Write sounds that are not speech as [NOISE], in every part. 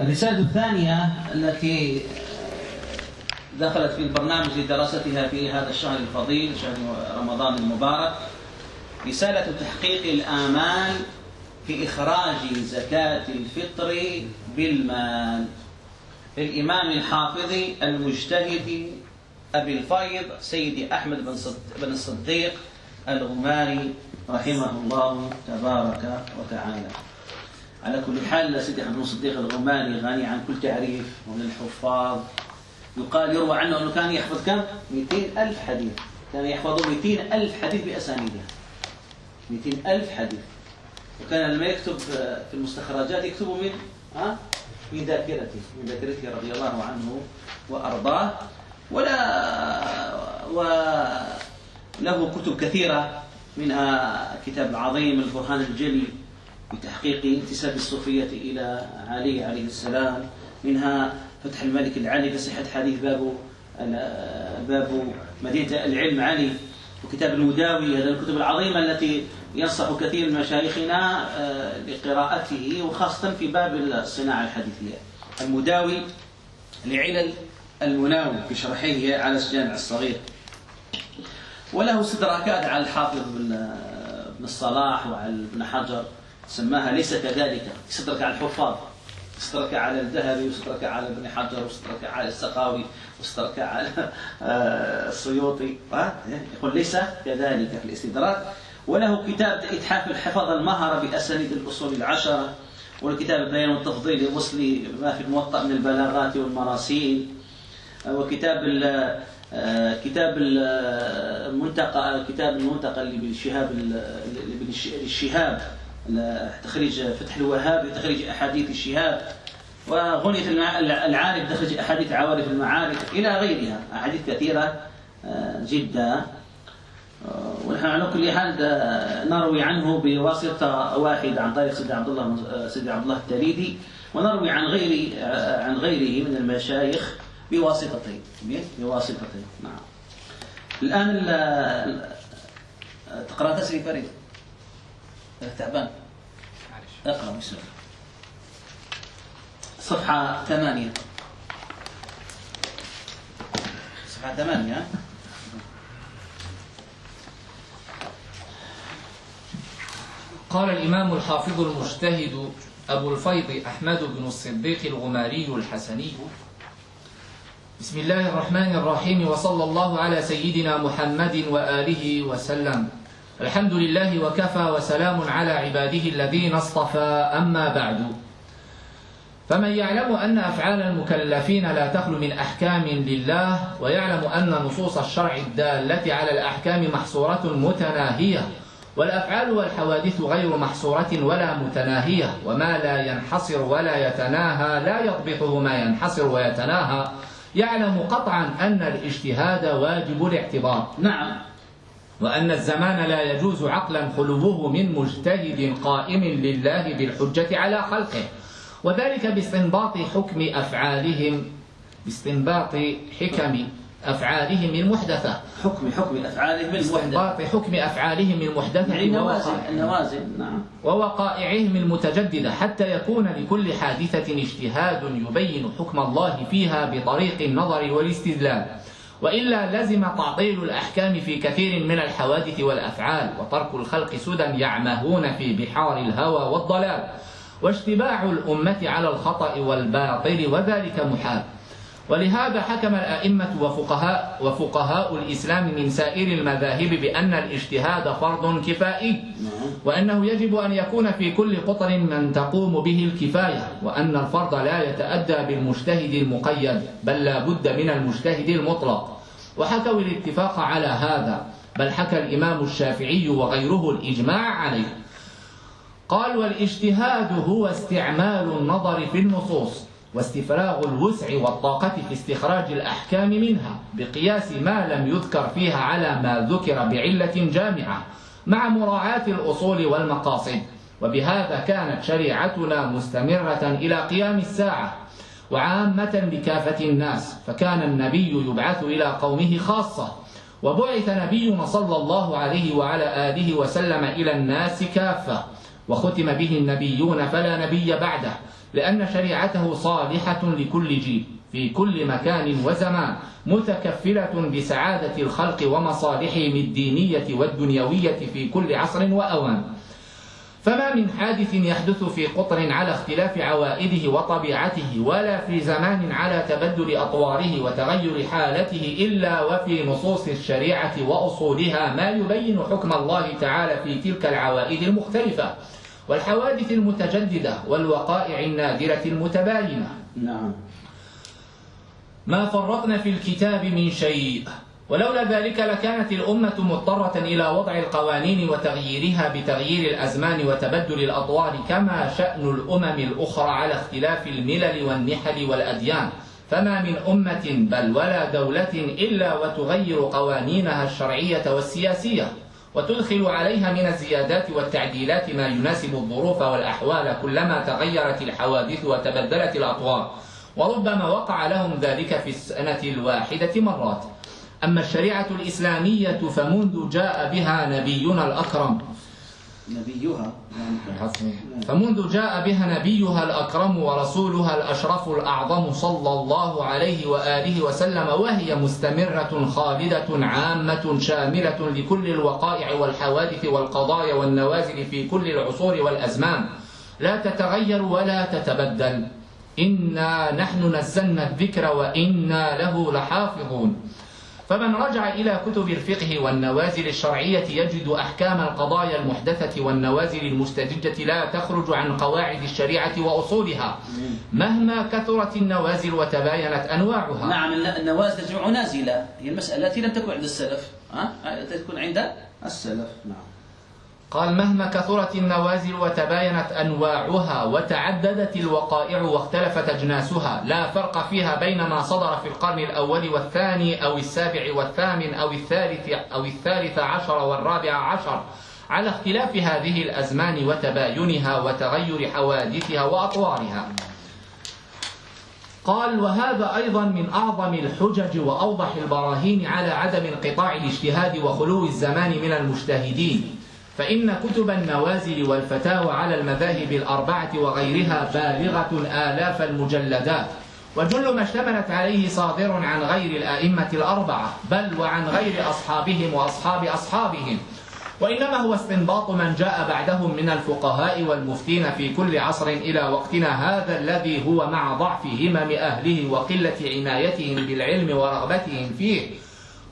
الرسالة الثانية التي دخلت في البرنامج لدراستها في هذا الشهر الفضيل شهر رمضان المبارك رسالة تحقيق الآمال في إخراج زكاة الفطر بالمال. للإمام الحافظ المجتهد أبي الفيض سيدي أحمد بن الصديق الغماري رحمه الله تبارك وتعالى. على كل حال سيدي بن الصديق الغماري غني عن كل تعريف ومن الحفاظ. يقال يروى عنه أنه كان يحفظ كم؟ 200 ألف حديث. كان يحفظ 200 ألف حديث بأسانيدها 200 ألف حديث. وكان لما يكتب في المستخرجات يكتب من ها من ذاكرته من ذاكرته رضي الله عنه وأرضاه. ولا وله كتب كثيرة منها كتاب العظيم البرهان الجلي. بتحقيق انتساب الصوفية إلى علي عليه السلام منها فتح الملك العلي في صحة حديث باب باب مدينة العلم علي وكتاب المداوي هذا الكتب العظيمة التي ينصح كثير من مشايخنا آه، لقراءته وخاصة في باب الصناعة الحديثية. المداوي لعلل المناوي في شرحه على الجامع الصغير. وله استدراكات على الحافظ بن الصلاح وعلى ابن حجر. سماها ليس كذلك. استدرك على الحفاظ استدرك على الذهبي واستدرك على ابن حجر واستدرك على السقاوي واستدرك على آه، السيوطي. يقول ليس كذلك في الاستدراك. وله كتاب إتحاف الحفظ المهرة بأسانيد الأصول العشرة والكتاب البيان والتفضيل لوصل ما في الموطأ من البلاغات والمراسيل. وكتاب كتاب المنتقى كتاب المنتقى اللي بالشهاب تخريج فتح الوهاب لتخريج أحاديث الشهاب. وغنية العارف تخريج أحاديث عوارف المعارف إلى غيرها. أحاديث كثيرة جدا. ونحن على كل حال نروي عنه بواسطة واحد عن طريق سيدي عبد الله سيدي عبد الله التريدي ونروي عن غير عن غيره من المشايخ بواسطتين. بواسطتين. نعم. الآن تقرأ تسري فريد. تعبان اقرأ بسم الله. صفحة ثمانية. صفحة ثمانية. قال الإمام الحافظ المجتهد أبو الفيض أحمد بن الصديق الغماري الحسني. بسم الله الرحمن الرحيم وصلى الله على سيدنا محمد وآله وسلم. الحمد لله وكفى وسلام على عباده الذين اصطفى أما بعد. فمن يعلم أن أفعال المكلفين لا تخلو من أحكام لله ويعلم أن نصوص الشرع الدالة على الأحكام محصورة متناهية والأفعال والحوادث غير محصورة ولا متناهية وما لا ينحصر ولا يتناهى لا يضبطه ما ينحصر ويتناهى. يعلم قطعا أن الاجتهاد واجب الاعتبار. نعم. وأن الزمان لا يجوز عقلا خلوه من مجتهد قائم لله بالحجة على خلقه. وذلك باستنباط حكم أفعالهم باستنباط حكم أفعالهم المحدثة. حكم حكم أفعالهم المحدثة. حكم أفعالهم المحدثة. النوازل نعم. ووقائعهم المتجددة. حتى يكون لكل حادثة اجتهاد يبين حكم الله فيها بطريق النظر والاستدلال. وإلا لزم تعطيل الأحكام في كثير من الحوادث والأفعال وترك الخلق سدى يعمهون في بحار الهوى والضلال واشتباع الأمة على الخطأ والباطل وذلك محال. ولهذا حكم الأئمة وفقهاء, وفقهاء الإسلام من سائر المذاهب بأن الاجتهاد فرض كفائي وأنه يجب أن يكون في كل قطر من تقوم به الكفاية وأن الفرض لا يتأدى بالمجتهد المقيد بل لا بد من المجتهد المطلق. وحكوا الاتفاق على هذا بل حكى الإمام الشافعي وغيره الإجماع عليه. قال والإجتهاد هو استعمال النظر في النصوص واستفراغ الوسع والطاقة في استخراج الأحكام منها بقياس ما لم يذكر فيها على ما ذكر بعلة جامعة مع مراعاة الأصول والمقاصد. وبهذا كانت شريعتنا مستمرة إلى قيام الساعة. وعامة لكافة الناس فكان النبي يبعث إلى قومه خاصة. وبعث نبينا صلى الله عليه وعلى آله وسلم إلى الناس كافة. وختم به النبيون فلا نبي بعده. لأن شريعته صالحة لكل جيل في كل مكان وزمان متكفلة بسعادة الخلق ومصالحهم الدينية والدنيوية في كل عصر وأوان. فما من حادث يحدث في قطر على اختلاف عوائده وطبيعته ولا في زمان على تبدل أطواره وتغير حالته إلا وفي نصوص الشريعة وأصولها ما يبين حكم الله تعالى في تلك العوائد المختلفة. والحوادث المتجددة والوقائع النادرة المتباينة. نعم. ما فرطنا في الكتاب من شيء ولولا ذلك لكانت الأمة مضطرة إلى وضع القوانين وتغييرها بتغيير الأزمان وتبدل الأطوار كما شأن الأمم الأخرى على اختلاف الملل والنحل والأديان. فما من أمة بل ولا دولة إلا وتغير قوانينها الشرعية والسياسية. وتدخل عليها من الزيادات والتعديلات ما يناسب الظروف والأحوال كلما تغيرت الحوادث وتبدلت الأطوار. وربما وقع لهم ذلك في السنة الواحدة مرات. أما الشريعة الإسلامية فمنذ جاء بها نبينا الأكرم نبيها. فمنذ جاء بها نبيها الأكرم ورسولها الأشرف الأعظم صلى الله عليه وآله وسلم وهي مستمرة خالدة عامة شاملة لكل الوقائع والحوادث والقضايا والنوازل في كل العصور والأزمان. لا تتغير ولا تتبدل. إنا نحن نزلنا الذكر وإنا له لحافظون. فمن رجع إلى كتب الفقه والنوازل الشرعية يجد أحكام القضايا المحدثة والنوازل المستجدة لا تخرج عن قواعد الشريعة وأصولها مهما كثرت النوازل وتباينت أنواعها. نعم النوازل جمع نازلة. هي المسألة التي لم تكن عند السلف. ها؟ تكون عند السلف. نعم. قال مهما كثرت النوازل وتباينت أنواعها وتعددت الوقائع واختلفت أجناسها لا فرق فيها بين ما صدر في القرن الأول والثاني أو السابع والثامن أو الثالث أو الثالث عشر والرابع عشر. على اختلاف هذه الأزمان وتباينها وتغير حوادثها وأطوارها. قال وهذا أيضا من أعظم الحجج وأوضح البراهين على عدم انقطاع الاجتهاد وخلو الزمان من المجتهدين. فإن كتب النوازل والفتاوى على المذاهب الأربعة وغيرها بالغة آلاف المجلدات. وجل ما اشتملت عليه صادر عن غير الأئمة الأربعة بل وعن غير أصحابهم وأصحاب أصحابهم. وإنما هو استنباط من جاء بعدهم من الفقهاء والمفتين في كل عصر إلى وقتنا هذا الذي هو مع ضعف همم أهله وقلة عنايتهم بالعلم ورغبتهم فيه.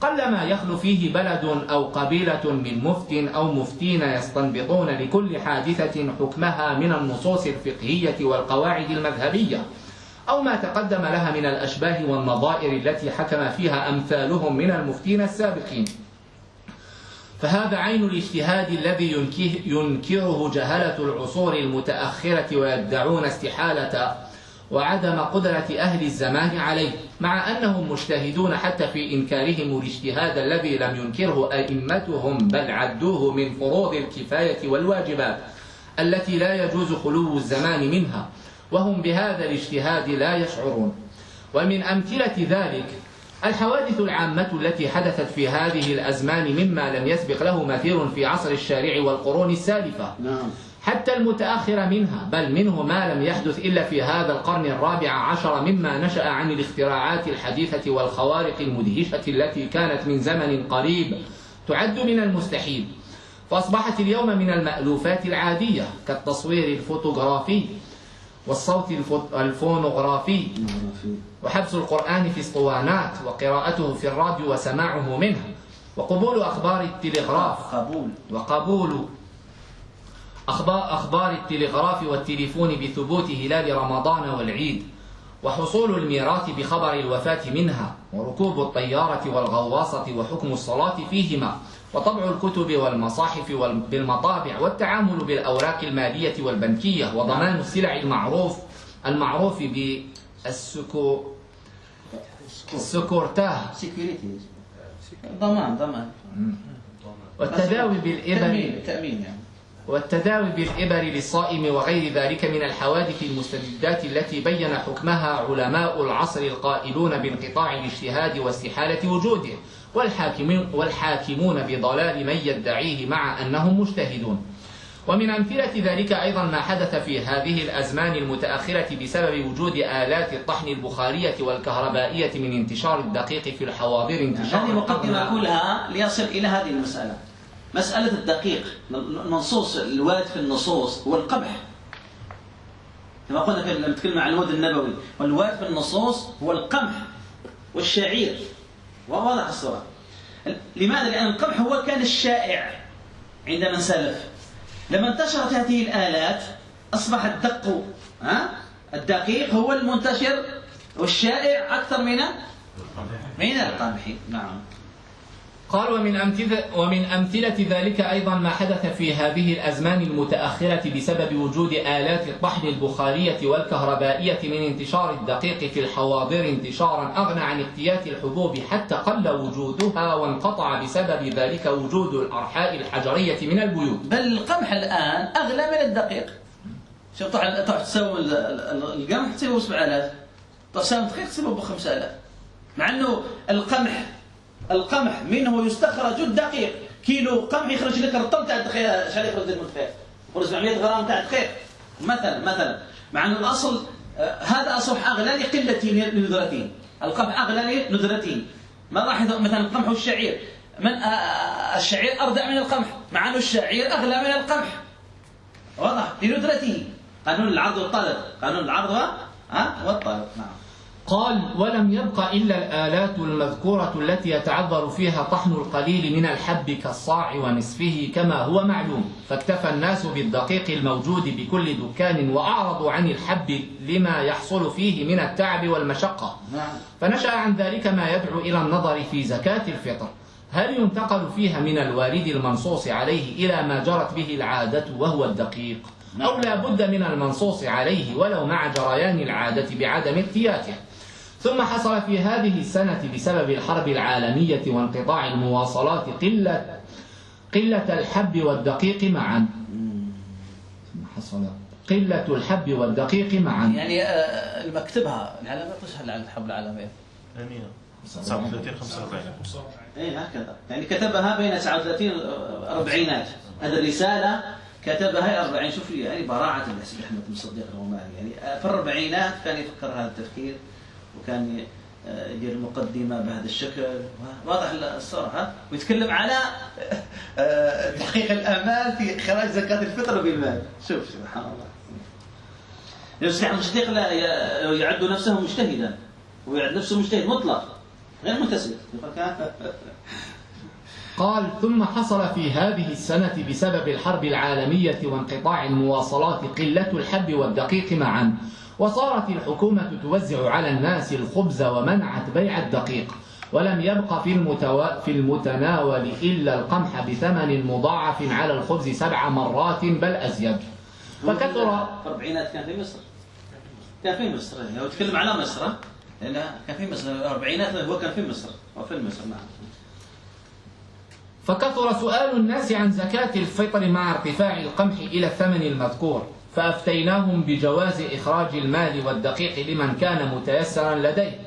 قلما يخلو فيه بلد أو قبيلة من مفت أو مفتين يستنبطون لكل حادثة حكمها من النصوص الفقهية والقواعد المذهبية أو ما تقدم لها من الأشباه والنظائر التي حكم فيها أمثالهم من المفتين السابقين. فهذا عين الاجتهاد الذي ينكره جهلة العصور المتأخرة ويدعون استحالة وعدم قدرة أهل الزمان عليه مع أنهم مجتهدون حتى في إنكارهم الاجتهاد الذي لم ينكره أئمتهم بل عدوه من فروض الكفاية والواجبات التي لا يجوز خلو الزمان منها وهم بهذا الاجتهاد لا يشعرون. ومن أمثلة ذلك الحوادث العامة التي حدثت في هذه الأزمان مما لم يسبق له مثير في عصر الشارع والقرون السالفة. نعم. حتى المتأخر منها بل منه ما لم يحدث إلا في هذا القرن الرابع عشر مما نشأ عن الاختراعات الحديثة والخوارق المدهشة التي كانت من زمن قريب تعد من المستحيل. فأصبحت اليوم من المألوفات العادية كالتصوير الفوتوغرافي والصوت الفونوغرافي وحبس القرآن في اسطوانات وقراءته في الراديو وسماعه منه وقبول أخبار التلغراف قبول. وقبول أخبار, أخبار التلغراف والتليفون بثبوت هلال رمضان والعيد وحصول الميراث بخبر الوفاة منها وركوب الطيارة والغواصة وحكم الصلاة فيهما وطبع الكتب والمصاحف بالمطابع والتعامل بالأوراق المالية والبنكية وضمان السلع المعروف المعروف بالسكو السكورتاه. ضمان ضمان. والتداوي بالإبر تأمين تأمين يعني. والتداوي بالإبر للصائم وغير ذلك من الحوادث المستجدات التي بين حكمها علماء العصر القائلون بانقطاع الاجتهاد واستحالة وجوده والحاكمون, والحاكمون بضلال من يدعيه مع أنهم مجتهدون. ومن أمثلة ذلك أيضا ما حدث في هذه الأزمان المتأخرة بسبب وجود آلات الطحن البخارية والكهربائية من انتشار الدقيق في الحواضر انتشار هذه مقدمة كلها ليصل إلى هذه المسألة. مسألة الدقيق النصوص الوارد في النصوص هو القمح كما قلنا لما نتكلم عن المود النبوي والوارد في النصوص هو القمح والشعير. واضح الصورة. لماذا؟ لأن القمح هو كان الشائع عند من سلف لما انتشرت هذه الآلات أصبح الدق ها؟ الدقيق هو المنتشر والشائع أكثر من من القمح. نعم. قال ومن أمثلة, ومن أمثلة ذلك أيضا ما حدث في هذه الأزمان المتأخرة بسبب وجود آلات الطحن البخارية والكهربائية من انتشار الدقيق في الحواضر انتشارا أغنى عن اقتيات الحبوب حتى قل وجودها وانقطع بسبب ذلك وجود الأرحاء الحجرية من البيوت. بل القمح الآن أغلى من الدقيق. شوف تروح تسوي القمح تسوي 7000 تسوي دقيق تسوي ب 5000 مع إنه القمح القمح منه يستخرج الدقيق. كيلو قمح يخرج لك الرطل تاع الدقيق شحال يخرج لك الدقيق. يخرج 700 غرام تاع الدقيق. مثلا مثلا. مع أن الأصل آه، هذا اصبح أغلى لقلة ندرتين. القمح أغلى لندرتين. ما لاحظ مثلا القمح والشعير. من آه، آه، الشعير أردع من القمح مع أنه الشعير أغلى من القمح. واضح؟ لندرته قانون العرض والطلب. قانون العرض والطلب. نعم. قال ولم يبق إلا الآلات المذكورة التي يتعذر فيها طحن القليل من الحب كالصاع ونصفه كما هو معلوم فاكتفى الناس بالدقيق الموجود بكل دكان وأعرضوا عن الحب لما يحصل فيه من التعب والمشقة نعم. فنشأ عن ذلك ما يدعو إلى النظر في زكاة الفطر هل ينتقل فيها من الوارد المنصوص عليه إلى ما جرت به العادة وهو الدقيق نعم. أو لا بد من المنصوص عليه ولو مع جريان العادة بعدم اقتياته ثم حصل في هذه السنة بسبب الحرب العالمية وانقطاع المواصلات قلة قلة الحب والدقيق معا. ثم حصل قلة الحب والدقيق معا. يعني آه، المكتبها العلامات تشهد على الحرب العالمية. 39 45 اي هكذا. يعني كتبها بين 39 أربعينات. هذه الرسالة كتبها 40 شوف يعني براعة الحسن أحمد بن صديق الروماني يعني آه، في الأربعينات كان يفكر هذا التفكير. وكان يدير المقدمة بهذا الشكل. واضح الصورة ويتكلم على آه، تحقيق الآمال في إخراج زكاة الفطر بالمال شوف سبحان الله. يصبح المصديق لا يعد نفسه مجتهدا. ويعد نفسه مجتهد مطلق غير متسم قال ثم حصل في هذه السنة بسبب الحرب العالمية وانقطاع المواصلات قلة الحب والدقيق معا. وصارت الحكومة توزع على الناس الخبز ومنعت بيع الدقيق ولم يبق في, المتو... في المتناول إلا القمح بثمن مضاعف على الخبز سبع مرات بل أزيد. فكثر الأربعينات كان في مصر. كان في مصر. لو تكلم على مصر لأن كان في مصر. الأربعينات هو كان في مصر. وفي مصر نعم. فكثر سؤال الناس عن زكاة الفطر مع ارتفاع القمح إلى الثمن المذكور. فأفتيناهم بجواز إخراج المال والدقيق لمن كان متيسرا لديه.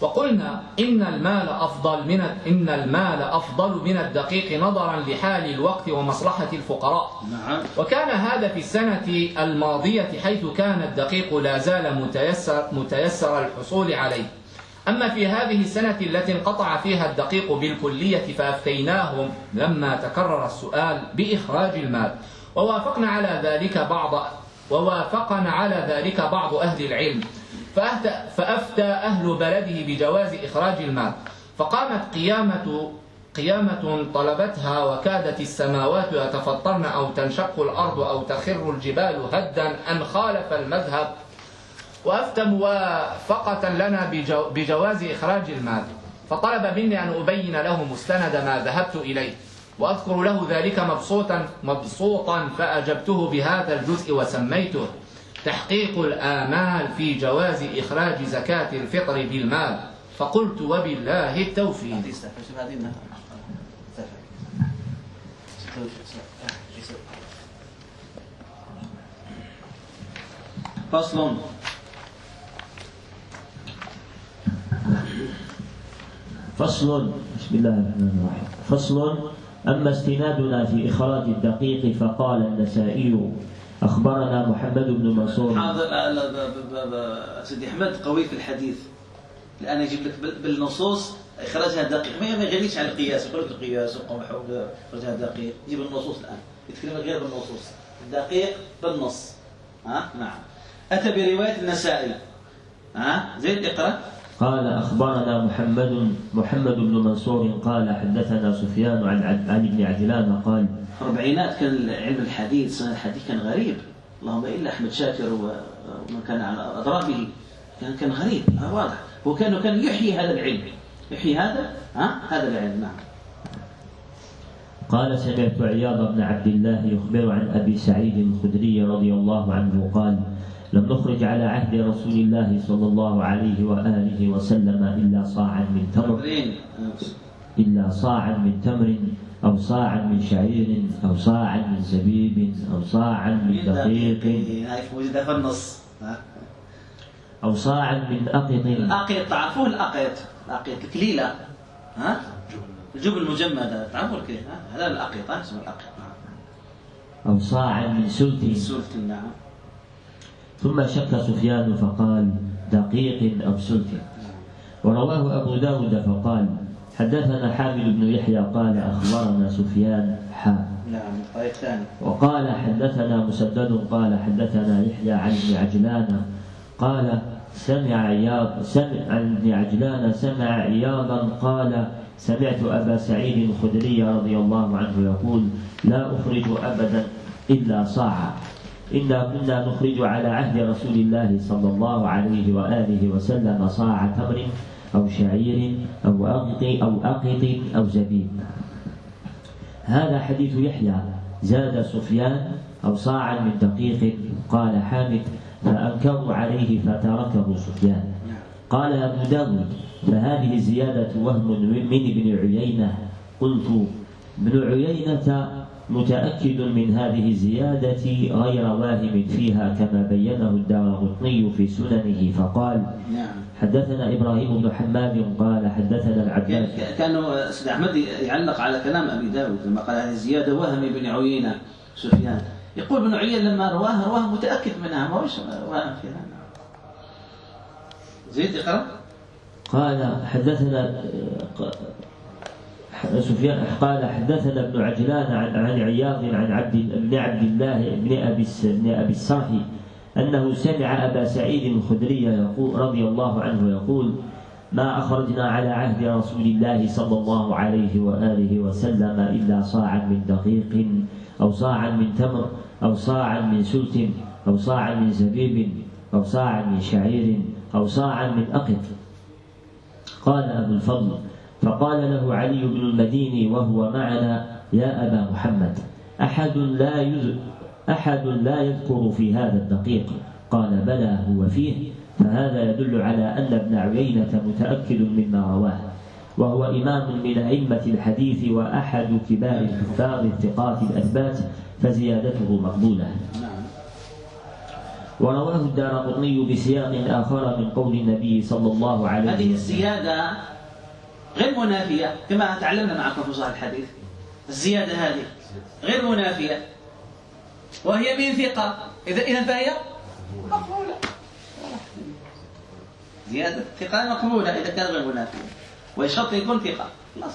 وقلنا إن المال أفضل من إن المال أفضل من الدقيق نظرا لحال الوقت ومصلحة الفقراء. نعم. وكان هذا في السنة الماضية حيث كان الدقيق لا زال متيسر, متيسر الحصول عليه. أما في هذه السنة التي انقطع فيها الدقيق بالكلية فأفتيناهم لما تكرر السؤال بإخراج المال. ووافقنا على ذلك بعض ووافقنا على ذلك بعض أهل العلم. فأفتى أهل بلده بجواز إخراج المال. فقامت قيامة قيامة طلبتها وكادت السماوات يتفطرن أو تنشق الأرض أو تخر الجبال هدا أن خالف المذهب. وأفتى موافقة لنا بجواز إخراج المال. فطلب مني أن أبين له مستند ما ذهبت إليه. وأذكر له ذلك مبسوطا مبسوطا فأجبته بهذا الجزء وسميته تحقيق الآمال في جواز إخراج زكاة الفطر بالمال. فقلت وبالله التوفيق. فصل. فصل. بسم الله الرحمن الرحيم. فصل. أما استنادنا في إخراج الدقيق فقال النسائي أخبرنا محمد بن منصور. ب- سيدي أحمد قوي في الحديث. الان يجيب لك بال- بالنصوص إخراجها دقيق. ما يغنيش عن القياس. يقول لك القياس وقمح إخراجها دقيق. يجيب النصوص الآن. يتكلم غير بالنصوص. الدقيق بالنص. ها؟ نعم. أتى برواية النسائي. ها؟ زين اقرأ. قال أخبرنا محمد محمد بن منصور قال حدثنا سفيان عن عن ابن عجلان قال الأربعينات كان علم الحديث سنة الحديث كان غريب. اللهم إلا أحمد شاكر ومن كان على أضرابه كان كان غريب آه واضح. هو كان كان يحيي هذا العلم. يحيي هذا؟ ها؟ هذا العلم نعم. قال سمعت عياض بن عبد الله يخبر عن أبي سعيد الخدري رضي الله عنه قال لم نخرج على عهد رسول الله صلى الله عليه وآله وسلم إلا صاعا من تمر. إلا صاعا من تمر أو صاعا من شعير أو صاعا من زبيب أو صاعا من دقيق هاي موجودة في النص. أو صاعا من أقط. الأقيط تعرفوه الأقيط الأقيط الكليلة ها؟ الجبن المجمدة تعرفوا ها؟ هذا الأقيط ها؟ اسمه الأقيط نعم أو صاعا من سلت. السلطي نعم. ثم شك سفيان فقال دقيق أو سلك؟ ورواه أبو داود فقال حدثنا حامد بن يحيى قال أخبرنا سفيان حا نعم وقال حدثنا مسدد قال حدثنا يحيى عن ابن عجلان قال سمع عياض سمع عن ابن عجلان سمع عياضا قال سمعت أبا سعيد الخدري رضي الله عنه يقول لا أخرج أبدا إلا صاعا. إنا كنا نخرج على عهد رسول الله صلى الله عليه وآله وسلم صاع تمر أو شعير أو أقط أو أقط أو زبيب هذا حديث يحيى. زاد سفيان أو صاعا من دقيق قال حامد فأنكروا عليه فتركه سفيان. قال أبو داود فهذه الزيادة وهم من ابن عيينة. قلت ابن عيينة متأكد من هذه الزيادة غير واهم فيها كما بينه الدارقطني في سننه فقال نعم. حدثنا إبراهيم بن حماد قال حدثنا العباس. كان- كانوا سيد أحمد يعلق على كلام أبي داود لما قال هذه زيادة وهم بن عيينة سفيان. يقول ابن عيينة لما رواها رواها متأكد منها ما هوش وهم فيها؟ زيد اقرأ. قال حدثنا سفيان قال حدثنا ابن عجلان عن عن عياض عن عبد بن عبد الله بن أبي بن أبي السرح أنه سمع أبا سعيد الخدري يقول رضي الله عنه يقول ما أخرجنا على عهد رسول الله صلى الله عليه وآله وسلم إلا صاعا من دقيق أو صاعا من تمر أو صاعا من سلت أو صاعا من زبيب أو صاعا من شعير أو صاعا من أقط. قال أبو الفضل فقال له علي بن المديني وهو معنا يا أبا محمد أحد لا يذ... أحد لا يذكر في هذا الدقيق. قال بلى هو فيه. فهذا يدل على أن ابن عيينة متأكد مما رواه. وهو إمام من أئمة الحديث وأحد كبار الحفاظ الثقات الأثبات فزيادته مقبولة. ورواه الدارقطني بسياق آخر من قول النبي صلى الله عليه هذه وسلم. الزيادة غير منافية كما تعلمنا معكم في صحيح الحديث الزيادة هذه غير منافية. وهي من ثقة. اذا إذا فهي مقبولة. زيادة ثقة مقبولة إذا كان غير منافية. ويشرط يكون خلاص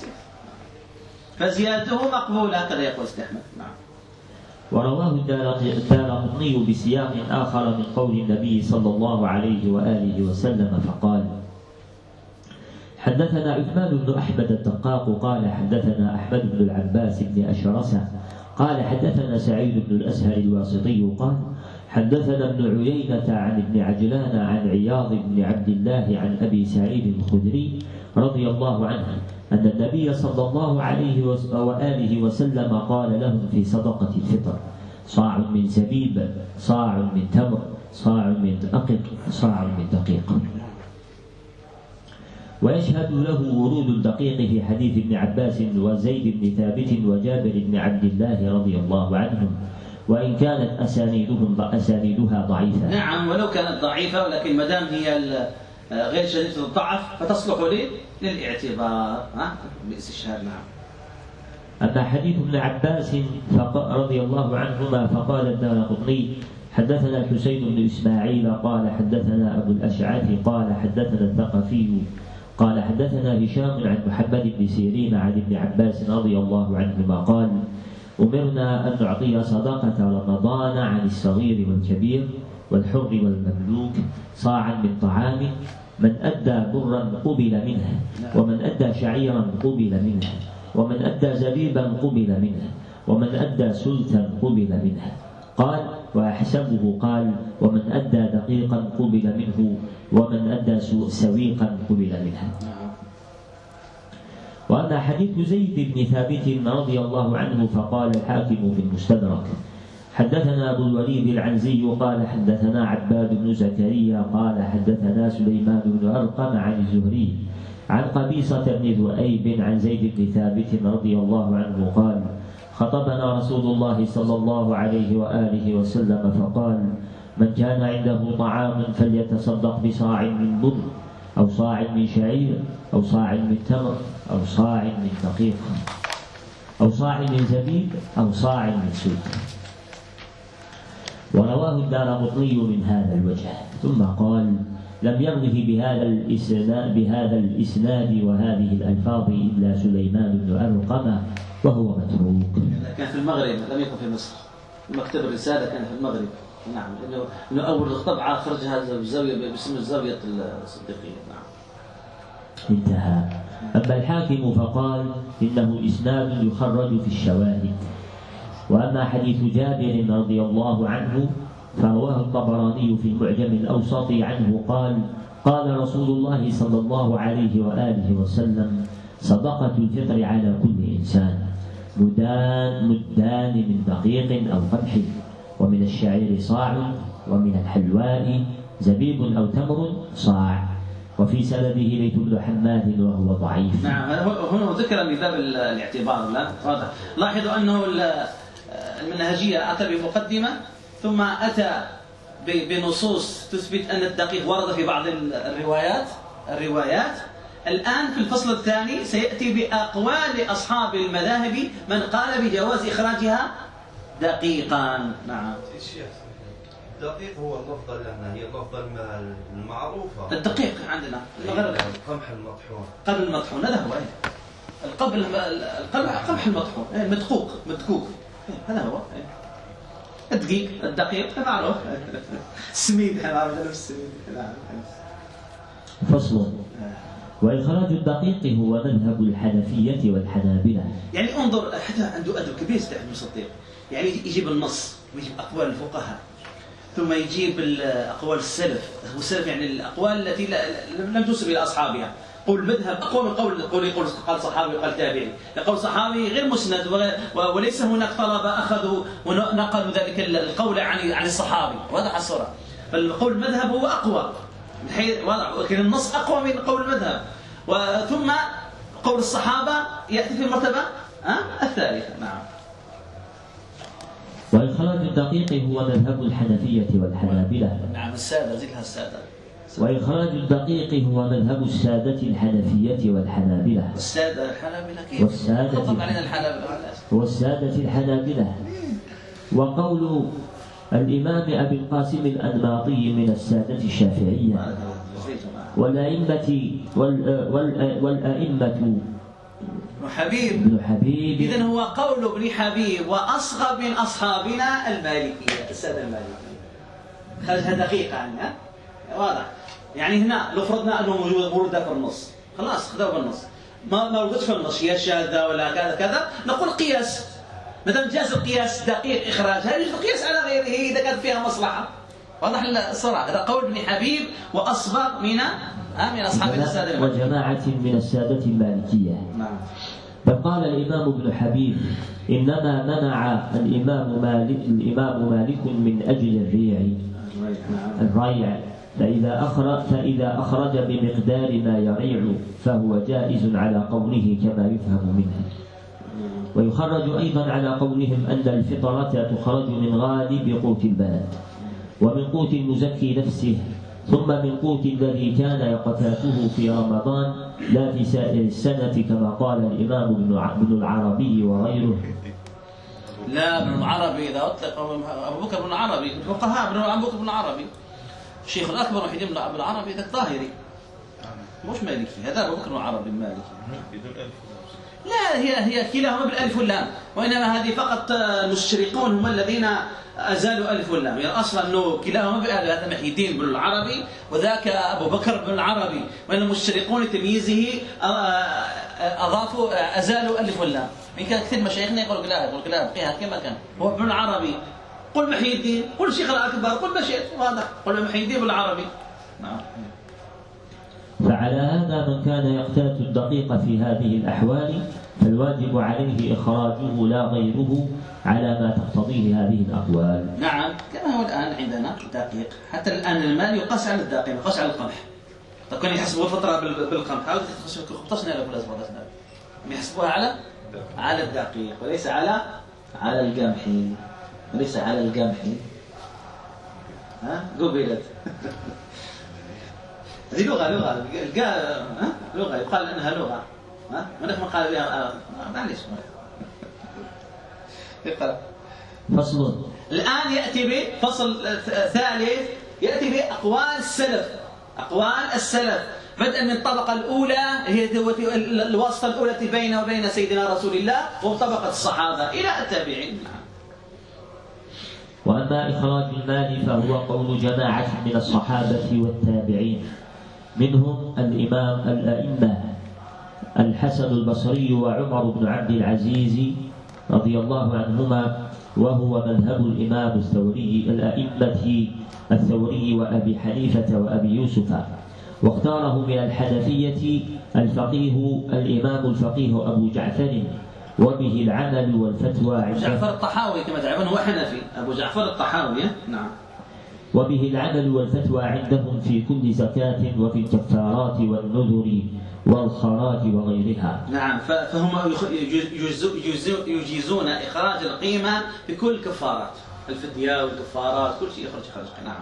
فزيادته مقبولة هكذا يقول استحمد نعم. ورواه الدار- الدارقطني بسياق آخر من قول النبي صلى الله عليه وآله وسلم فقال حدثنا عثمان بن أحمد الدقاق قال حدثنا أحمد بن العباس بن أشرسة قال حدثنا سعيد بن الأسهر الواسطي قال حدثنا ابن عيينة عن ابن عجلان عن عياض بن عبد الله عن أبي سعيد الخدري رضي الله عنه أن النبي صلى الله عليه وآله وسلم قال لهم في صدقة الفطر صاع من زبيب صاع من تمر صاع من أقط صاع من دقيق. ويشهد له ورود الدقيق في حديث ابن عباس وزيد بن ثابت وجابر بن عبد الله رضي الله عنهم. وإن كانت أسانيدهم أسانيدها ضعيفة. نعم ولو كانت ضعيفة ولكن ما دام هي غير شديدة الضعف فتصلح لي للاعتبار. ها؟ باستشهاد نعم. أما حديث ابن عباس رضي الله عنهما فقال الدارقطني حدثنا الحسين بن إسماعيل قال حدثنا أبو الأشعث قال حدثنا الثقفي قال حدثنا هشام عن محمد بن سيرين عن ابن عباس رضي الله عنهما قال أمرنا أن نعطي صدقة رمضان عن الصغير والكبير والحر والمملوك صاعا من طعام من أدى برا قبل منه ومن أدى شعيرا قبل منه ومن أدى زبيبا قبل منه ومن أدى سلتا قبل منه. قال وأحسبه قال ومن أدى دقيقا قبل منه ومن أدى سو- سويقا قبل منه. وأما حديث زيد بن ثابت رضي الله عنه فقال الحاكم في المستدرك حدثنا أبو الوليد العنزي قال حدثنا عباد بن زكريا قال حدثنا سليمان بن أرقم عن الزهري عن قبيصة بن ذؤيب عن زيد بن ثابت رضي الله عنه قال خطبنا رسول الله صلى الله عليه وآله وسلم فقال من كان عنده طعام فليتصدق بصاع من بر أو صاع من شعير أو صاع من تمر أو صاع من دقيق أو صاع من زبيب أو صاع من سلك ورواه الدارقطني من هذا الوجه. ثم قال لم يروه بهذا الإسناد بهذا الإسناد وهذه الألفاظ إلا سليمان بن أرقم وهو متروك. كان في المغرب لم يكن في مصر. مكتب الرسالة كان في المغرب. نعم لأنه أول طبعة خرجها الزاوية باسم الزاوية الصديقية. نعم. انتهى. أما الحاكم فقال إنه إسناد يخرج في الشواهد. وأما حديث جابر رضي الله عنه فرواه الطبراني في المعجم الأوسط عنه قال قال رسول الله صلى الله عليه وآله وسلم صدقة الفطر على كل إنسان. مدان مدان من دقيق أو قمح ومن الشعير صاع ومن الحلواء زبيب أو تمر صاع. وفي سنده بيت بن حماد وهو ضعيف. نعم هنا ذكر من باب ال- الاعتبار. لا واضح لاحظوا أنه ال- المنهجية أتى بمقدمة ثم أتى ب- بنصوص تثبت أن الدقيق ورد في بعض ال- الروايات الروايات. الآن في الفصل الثاني سيأتي بأقوال أصحاب المذاهب من قال بجواز إخراجها دقيقا. نعم. الشيخ الدقيق هو اللفظة لنا هي اللفظة الم- المعروفة. الدقيق عندنا. القمح المطحون. قبل المطحون هذا هو إيه. القبل القمح قمح المطحون إيه، المدقوق مدقوق. إيه، هذا هو إيه. الدقيق الدقيق معروف. السميد إحنا عرفنا السميد. نعم فصل. وإخراج الدقيق هو مذهب الحنفية والحنابلة. يعني انظر حتى عنده أدب كبير سيدي احمد الصديق يعني يجيب النص ويجيب أقوال الفقهاء. ثم يجيب ال- اقوال السلف والسلف يعني الأقوال التي لم تنسب إلى أصحابها. قول مذهب اقوى من قول قول يقول قال صحابي وقال تابعي. يقول صحابي غير مسند وليس هناك طلبه اخذوا ونقلوا ذلك القول عن عن الصحابي. واضح الصورة؟ فالقول المذهب هو أقوى. من حيث واضح. لكن النص أقوى من قول المذهب. وثم قول الصحابة يأتي في المرتبة ها؟ الثالثة نعم. وإخراج الدقيق هو مذهب الحنفية والحنابلة. نعم السادة زدها السادة. وإخراج الدقيق هو مذهب السادة الحنفية والحنابلة. السادة الحنابلة كيف؟ والسادة. علينا الحنابلة والسادة الحنابلة. وقول الإمام أبي القاسم الأنماطي من السادة الشافعية. والأئمة وال- وال- والأئمة. حبيب. ابن حبيب. اذا هو قول ابن حبيب وأصغر من أصحابنا المالكية السادة المالكية. خرجها دقيقة عنها. واضح. يعني هنا لو فرضنا أنه موجود ورد في النص. خلاص خذوه بالنص ما ما وردتش في النص. هي شاذة ولا كذا كذا. نقول قياس. دام جاز القياس دقيق اخراجها يجوز القياس على غيره إذا كانت فيها مصلحة؟ واضح الصراحه هذا قول ابن حبيب وأصبغ من آه، من الساده المالكيه وجماعة من السادة المالكية. نعم. بل قال الإمام ابن حبيب إنما منع الإمام مالك الإمام مالك من أجل الريع. الريع. فإذا أخرج فإذا أخرج بمقدار ما يريع فهو جائز على قوله كما يفهم منه. ويخرج أيضا على قولهم أن الفطرة تخرج من غالب قوت البلد ومن قوت المزكي نفسه ثم من قوت الذي كان يقتاته في رمضان لا في سائر السنة كما قال الإمام ابن ابن العربي وغيره. لا ابن العربي إذا أطلق أبو بكر بن العربي الفقهاء ابن ابو بكر بن العربي. الشيخ الأكبر محي الدين بن العربي ذاك ظاهري مش مالكي هذا أبو بكر بن العربي المالكي. بدون ألف. لا هي هي كلاهما بالألف واللام. وإنما هذه فقط آه، المستشرقون هم الذين أزالوا ألف واللام. يعني أصلا إنه كلاهما بالألف هذا محي الدين بن العربي وذاك أبو بكر بن العربي. وإن المستشرقون لتمييزه آه، آه، أضافوا أزالوا ألف واللام. ان كان كثير مشايخنا يقول لك لا يقول لك لا بقيها كما كان. هو ابن العربي. قل محي الدين قل شيخ الأكبر قل شئت واضح. قل محي الدين بن العربي. نعم. فعلى هذا من كان يقتات الدقيق في هذه الأحوال فالواجب عليه إخراجه لا غيره على ما تقتضيه هذه الأقوال. نعم كما هو الآن عندنا دقيق. حتى الآن المال يقاس على الدقيق يقاس على القمح. كانوا يحسبوا الفطرة بال- بالقمح. هاو خبطشنا له ولا زبطشنا يحسبوها على على الدقيق وليس على على القمح. وليس على القمح. ها؟ قبلت. [LAUGHS] هذه لغة لغة. القا- ها؟ لغة. يقال إنها لغة. ها؟ من ما قال بها آه، معليش. اقرأ. فصل. الآن يأتي بفصل ثالث يأتي بأقوال السلف. أقوال السلف. بدءا من الطبقة الأولى هي الواسطة الأولى التي بينه وبين سيدنا رسول الله وطبقة الصحابة. إلى التابعين. وأما إخراج المال فهو قول جماعة من الصحابة والتابعين. منهم الإمام الأئمة الحسن البصري وعمر بن عبد العزيز رضي الله عنهما وهو مذهب الإمام الثوري الأئمة الثوري وأبي حنيفة وأبي يوسف. واختاره من الحنفية الفقيه الإمام الفقيه أبو جعفر وبه العمل والفتوى عند جعفر الطحاوي كما تعرفون هو حنفي. أبو جعفر الطحاوي نعم. وبه العمل والفتوى عندهم في كل زكاة وفي الكفارات والنذر والخراج وغيرها. نعم فهم يجيزون إخراج القيمة بكل الكفارات الفدية والكفارات كل شيء يخرج خرج نعم.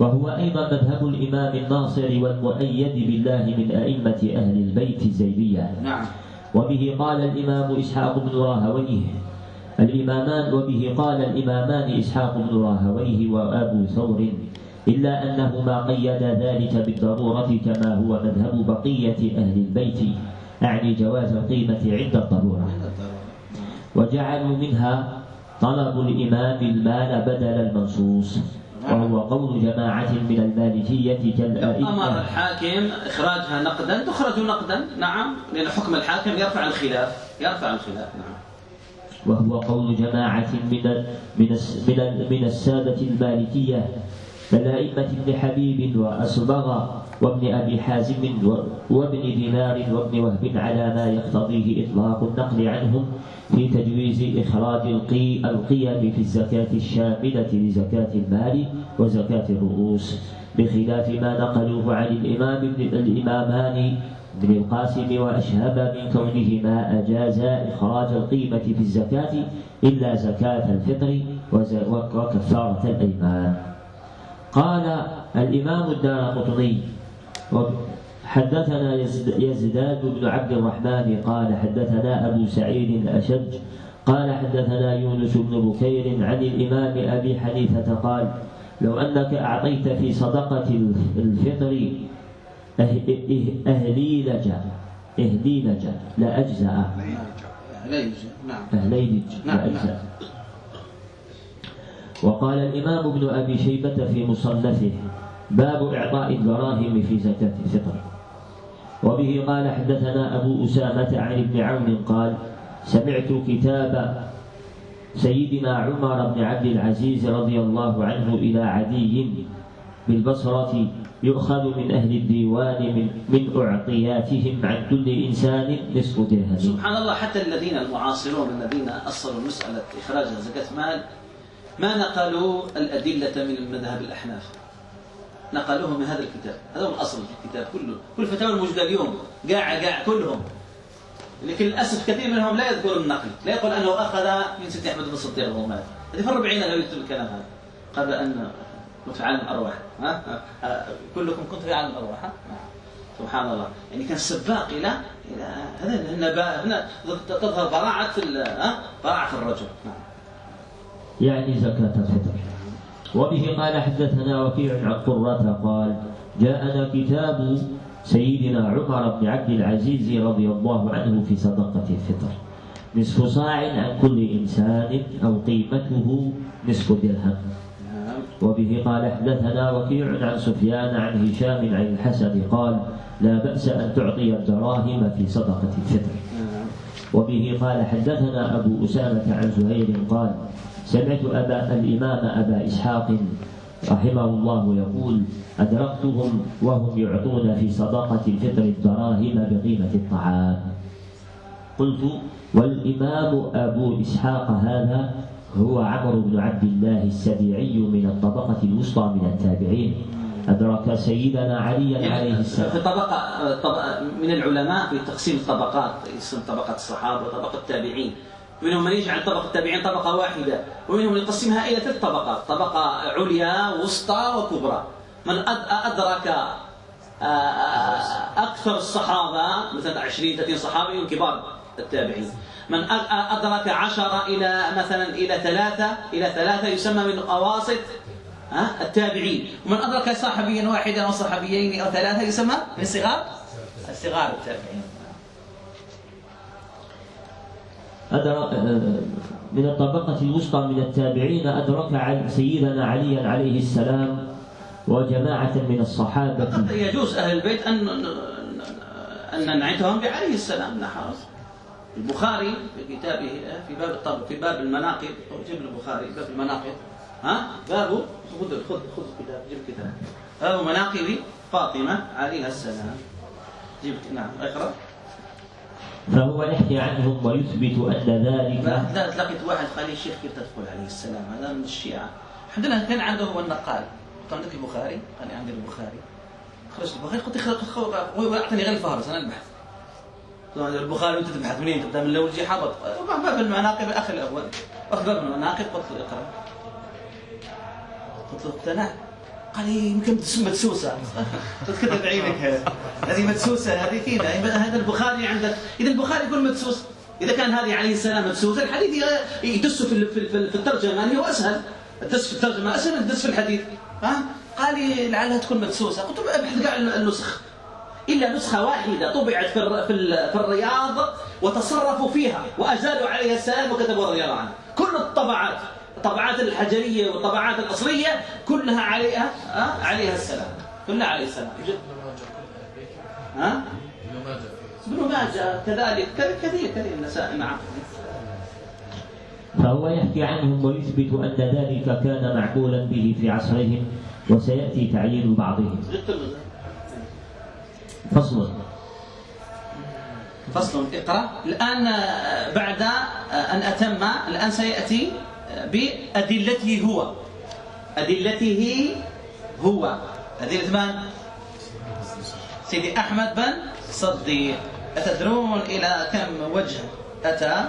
وهو أيضا مذهب الإمام الناصر والمؤيد بالله من أئمة أهل البيت الزيدية نعم. وبه قال الإمام إسحاق بن راهويه الإمامان وبه قال الإمامان إسحاق بن راهويه وأبو ثور إلا أنه ما قيد ذلك بالضرورة كما هو مذهب بقية أهل البيت أعني جواز القيمة عند الضرورة. وجعلوا منها طلب الإمام المال بدل المنصوص وهو قول جماعة من المالكية أمر كالأئمة الحاكم إخراجها نقدا تخرج نقدا نعم لأن حكم الحاكم يرفع الخلاف يرفع الخلاف نعم. وهو قول جماعة من من من من السادة المالكية كالأئمة ابن حبيب وأصبغ وابن أبي حازم وابن دينار وابن وهب على ما يقتضيه إطلاق النقل عنهم في تجويز إخراج القي القيم في الزكاة الشاملة لزكاة المال وزكاة الرؤوس بخلاف ما نقلوه عن الإمام الإمامان ابن القاسم وأشهب من كونهما أجازا إخراج القيمة في الزكاة إلا زكاة الفطر وكفارة الأيمان. قال الإمام الدار قطني حدثنا يزد- يزداد بن عبد الرحمن قال حدثنا أبو سعيد الأشج قال حدثنا يونس بن بكير عن الإمام أبي حنيفة قال لو أنك أعطيت في صدقة الفطر أهليلج إهليلج لأجزأ لا يوجد نعم. أهليلج نعم، لأجزأ وقال الإمام ابن أبي شيبة في مصنفه باب إعطاء الدراهم في زكاة الفطر. وبه قال حدثنا أبو أسامة عن ابن عون قال سمعت كتاب سيدنا عمر بن عبد العزيز رضي الله عنه إلى عدي بالبصرة يؤخذ من أهل الديوان من, من أعطياتهم عن كل إنسان نصف درهم. سبحان الله حتى الذين المعاصرون الذين أصلوا مسألة إخراج زكاة مال ما نقلوا الأدلة من المذهب الأحناف. نقلوه من هذا الكتاب. هذا هو الأصل في الكتاب كله. كل الفتاوى الموجودة اليوم. قاع قاع كلهم. لكن للأسف كثير منهم لا يذكر النقل. لا يقول أنه أخذ من سيدي أحمد بن الصديق وهو مات هذه في الربعين يكتب الكلام هذا. قبل أن كنت في عالم الأرواح. ها؟ كلكم كنت في عالم الأرواح ها؟ سبحان الله. يعني كان سباق إلى إلى هنا هنا تظهر براعة براعة الرجل. نعم. يعني زكاة الفطر. وبه قال حدثنا وكيع عن قرة قال جاءنا كتاب سيدنا عمر بن عبد العزيز رضي الله عنه في صدقة الفطر. نصف صاع عن كل إنسان أو قيمته نصف درهم. وبه قال حدثنا وكيع عن سفيان عن هشام عن الحسن قال لا بأس أن تعطي الدراهم في صدقة الفطر وبه قال حدثنا أبو أسامة عن زهير قال سمعت أبا الإمام أبا إسحاق رحمه الله يقول أدركتهم وهم يعطون في صدقة الفطر الدراهم بقيمة الطعام قلت والإمام أبو إسحاق هذا هو عمرو بن عبد الله السبيعي من الطبقة الوسطى من التابعين. أدرك سيدنا عليا عليه السلام. في طبقة من العلماء في تقسيم الطبقات يقسم طبقة الصحابة وطبقة التابعين. منهم من يجعل طبقة التابعين طبقة واحدة ومنهم من يقسمها إلى ثلاث طبقات طبقة عليا وسطى وكبرى. من أد- أدرك آه، أكثر الصحابة مثلا 20 30 صحابي من كبار التابعين. من أد- أدرك عشرة إلى مثلا إلى ثلاثة إلى ثلاثة يسمى من أواسط التابعين. ومن أدرك صحابيا واحدا أو صحابيين أو ثلاثة يسمى من صغار؟ صغار التابعين. أدرك من الطبقة الوسطى من التابعين أدرك عن سيدنا عليا عليه السلام وجماعة من الصحابة. يجوز أهل البيت أن أن نعتهم بعليه السلام لا حرج. البخاري في كتابه في باب الطب في باب المناقب. جيب البخاري باب المناقب. ها؟ بابه خذ خذ خذ الكتاب جيب الكتاب باب مناقب فاطمة عليها السلام. جيب نعم اقرأ. فهو يحكي عنهم ويثبت أن ذلك لا لقيت واحد قال لي الشيخ كيف تدخل عليه السلام؟ هذا من الشيعة. الحمد لله كان عنده هو النقال. قلت عندك البخاري؟ قال لي عندي البخاري. خرجت البخاري قلت هو اعطاني غير الفهرس أنا البحث. البخاري وانت تبحث منين؟ تبدا من الأول جي قال باب المناقب الاخ الأول. باب المناقب قلت له اقرأ. قلت له اقتنعت قال لي يمكن تسمى مدسوسة. قلت كذا بعينك هذه مدسوسة هذه فينا هذا البخاري عندك. إذا البخاري يكون مدسوس إذا كان هذه عليه السلام مدسوس الحديث يدس في في ال- في الترجمة. يعني هو أسهل. الدس في الترجمة أسهل من الدس في الحديث. ها؟ قال لي لعلها تكون مدسوسة. قلت له ابحث كاع النسخ. إلا نسخة واحدة طبعت في الر- في ال- في الرياض وتصرفوا فيها وأزالوا عليها السلام وكتبوا رضي الله عنه كل الطبعات الطبعات الحجرية والطبعات الأصلية كلها عليها ها عليها السلام. كلها عليه السلام. جد. ها؟ ابن ماجه. كذلك كذلك كثير كثير النسائي نعم فهو يحكي عنهم ويثبت أن ذلك كان معقولا به في عصرهم وسيأتي تعيين بعضهم. فصل. فصل اقرأ. الآن آه، بعد آه، أن أتم الآن سيأتي آه، بأدلته هو. أدلته هو. أدلة من؟ سيدي أحمد بن صديق. أتدرون إلى كم وجه أتى؟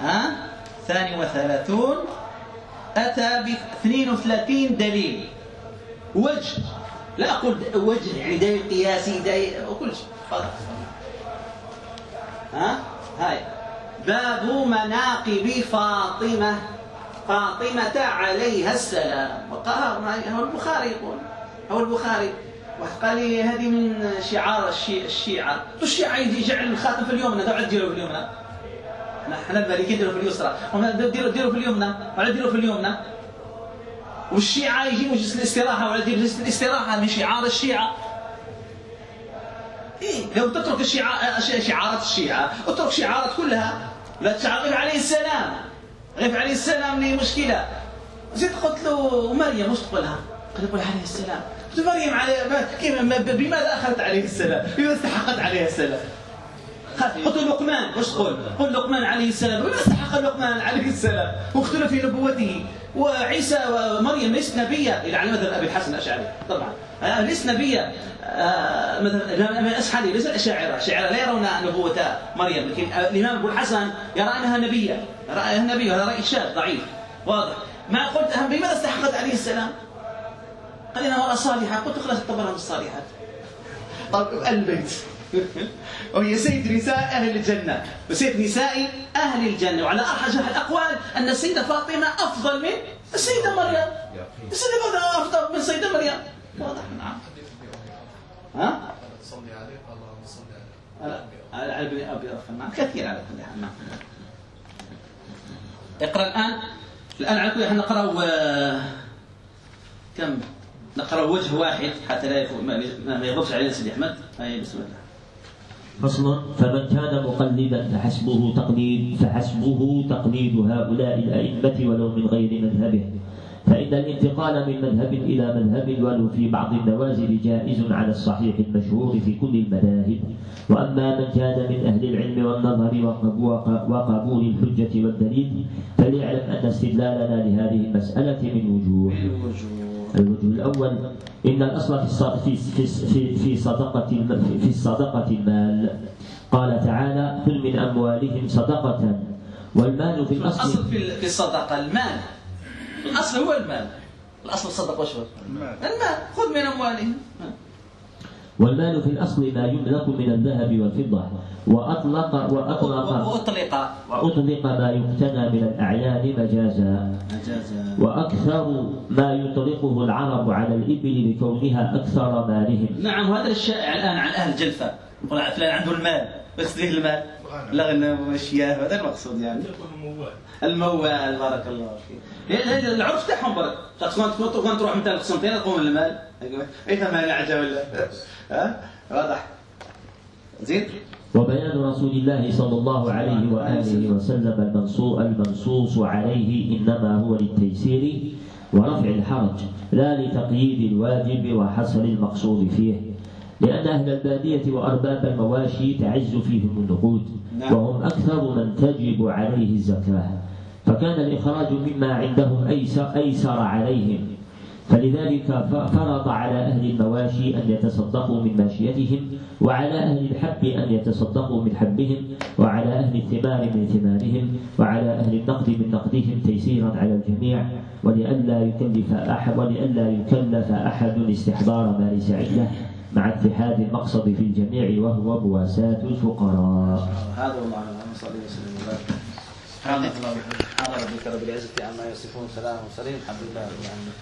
ها؟ ثاني وثلاثون. أتى ب 32 دليل. وجه. لا أقول وجه يعني دليل قياسي دليل وكل شيء. خلاص ها؟ هاي. باب مناقب فاطمة. فاطمة عليها السلام. وقال هو البخاري يقول. هو البخاري. واحد قال لي هذه من شعار الشي- الشيعة. قلت الشيعة يجي يجعل الخاتم في اليمنى. تعال ديروا في اليمنى. إحنا المالكيين ديروا في اليسرى. ديروا ديروا في اليمنى. ولا ديروا في اليمنى. والشيعة يجيبوا جلسة الاستراحة ولا جلسة الاستراحة من شعار الشيعة إيه لو تترك الشعار شعارات الشيعة اترك شعارات كلها لا غير عليه السلام غير عليه السلام لي مشكلة زيد قلت له مريم وش تقولها؟ قال يقول عليه السلام قلت مريم ما- بماذا أخذت عليه السلام؟ بماذا استحقت عليه السلام؟ قلت لقمان وش تقول؟ قل لقمان عليه السلام بما استحق لقمان عليه السلام واختلف في نبوته وعيسى ومريم ليست نبية. إلى على مثل أبي الحسن الأشعري. طبعا. آه، ليست نبية. آه، مثلا الإمام الأشعري ليس الأشاعرة الأشاعرة لا يرون نبوة مريم. لكن الإمام أبو الحسن يرى أنها نبية. يرى أنها نبية. هذا رأي شاذ ضعيف. واضح. ما قلت أهم بماذا استحقت عليه السلام؟ قال إنها امرأة صالحة. قلت خلاص اعتبرها من الصالحات. طب البيت. [LAUGHS] وهي سيد نساء أهل الجنة. وسيد نساء أهل الجنة. وعلى أرجح الأقوال أن السيدة فاطمة أفضل من السيدة مريم. السيدة فاطمة أفضل من السيدة مريم. واضح. نعم. ها؟ صلي عليه اللهم صل على على ابن أبي رفع. نعم. كثير على كل حال. نعم. اقرأ الآن. الآن على كل حال نقرأ آه، كم؟ نقرأ وجه واحد حتى لا ما يغضبش علينا سيدي أحمد. هاي بسم الله. فصل فمن كان مقلدا فحسبه تقليد فحسبه تقليد هؤلاء الأئمة ولو من غير مذهبه. فإن الانتقال من مذهب إلى مذهب ولو في بعض النوازل جائز على الصحيح المشهور في كل المذاهب. وأما من كان من أهل العلم والنظر وقب- وق- وقبول الحجة والدليل فليعلم أن استدلالنا لهذه المسألة من وجوه. الوجه الأول إن الأصل في في في في, صدقة في الصدقة المال. قال تعالى خذ من أموالهم صدقة والمال في الأصل الأصل في الصدقة المال. الأصل هو المال. الصدقة وش هو؟ المال. المال. خذ من أموالهم. والمال في الأصل ما يملك من الذهب والفضة. وأطلق وأطلق وأطلق. وأطلق ما يقتنى من الأعيان مجازا. مجازا. وأكثر ما يطلقه العرب على الإبل لكونها أكثر مالهم. نعم وهذا الشائع الآن عن أهل جلفة. يقول فلان عنده المال بس ليه المال؟ الغنم والشياه هذا المقصود يعني. الموال. بارك الله فيك. هي- هي العرف تاعهم برك. تكون تكون تروح مثلا قسمتين تقوم المال أي ثمن العجب ولا؟ ها؟ واضح. زين. وبيان رسول الله صلى الله عليه وآله وسلم المنصوص المنصوص عليه إنما هو للتيسير ورفع الحرج لا لتقييد الواجب وحصر المقصود فيه. لأن أهل البادية وأرباب المواشي تعز فيهم النقود نعم. وهم أكثر من تجب عليه الزكاة. فكان الإخراج مما عندهم أيسر, أيسر عليهم. فلذلك فرض على أهل المواشي أن يتصدقوا من ماشيتهم وعلى أهل الحب أن يتصدقوا من حبهم وعلى أهل الثمار من ثمارهم وعلى أهل النقد من نقدهم تيسيرا على الجميع. ولئلا يكلف أحد ولئلا يكلف أحد استحضار ما ليس عنده. مع اتحاد المقصد في الجميع وهو مواساة الفقراء. هذا والله اعلم اللهم صل وسلم وبارك سبحانك اللهم وبحمدك سبحان ربك رب العزة عما يصفون سلام وسلام الحمد لله رب العالمين.